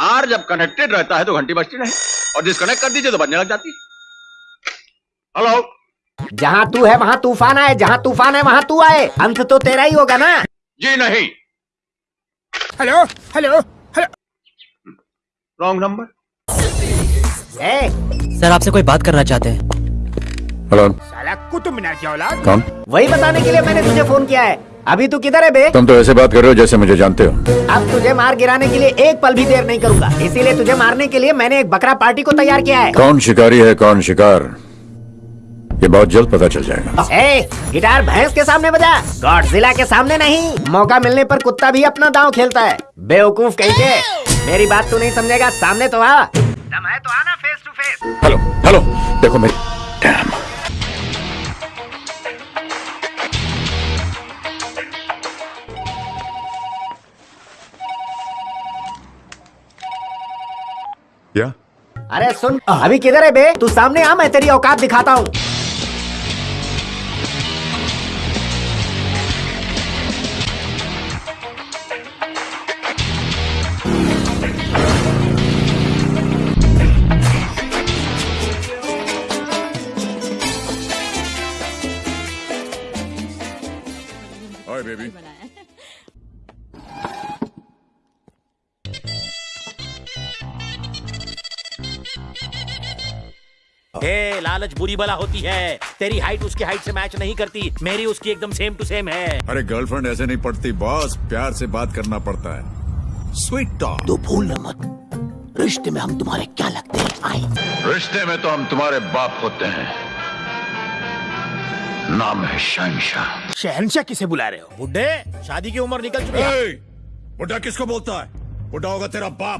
तार जब कनेक्टेड रहता है तो घंटी बजती नहीं। और डिस्कनेक्ट कर दीजिए तो बजने लग जाती। हेलो जहाँ तू है वहाँ तूफ़ान आए। जहाँ तूफ़ान है वहाँ तू आए। अंत तो तेरा ही होगा ना? जी नहीं। Hello hello hello wrong number ए, सर आपसे कोई बात करना चाहते हैं। हेलो साला कुतुब मीनार की औलाद। कौन? वही बताने के लिए मैंने तुझे फ़ोन किया है। अभी तू किधर है बे? तुम तो ऐसे बात कर रहे हो जैसे मुझे जानते हो। अब तुझे मार गिराने के लिए एक पल भी देर नहीं करूँगा। इसीलिए तुझे मारने के लिए मैंने एक बकरा पार्टी को तैयार किया है। कौन शिकारी है कौन शिकार? ये बहुत जल्द पता चल जाएगा। ए, गिटार भैंस के सामने बजा। गॉडजिला के सामने नहीं। मौका मिलने पर कुत्ता भी अपना दांव खेलता है। बेवकूफ़ कहीं के? मेरी बात तू नहीं समझेगा। सामने तो आ। दम है तो आना face to face hello hello देखो मेरी क्या अरे सुन अभी किधर है बे? तू सामने आ मैं तेरी औकात दिखाता हूँ। बेबी ए, लालच बुरी बला होती है। तेरी हाइट उसकी हाइट से मैच नहीं करती। मेरी उसकी एकदम सेम टू सेम है। अरे गर्लफ्रेंड ऐसे नहीं पड़ती बॉस प्यार से बात करना पड़ता है। स्वीट टॉक तो भूलना मत। रिश्ते में हम तुम्हारे क्या लगते हैं? आई रिश्ते में तो हम तुम्हारे बाप होते हैं। नाम है शहनशाह। शहनशाह किसे बुला रहे हो? बुढ़े शादी की उम्र निकल चुकी है। बुढ़ा किसको बोलता है? बुढ़ा होगा तेरा बाप।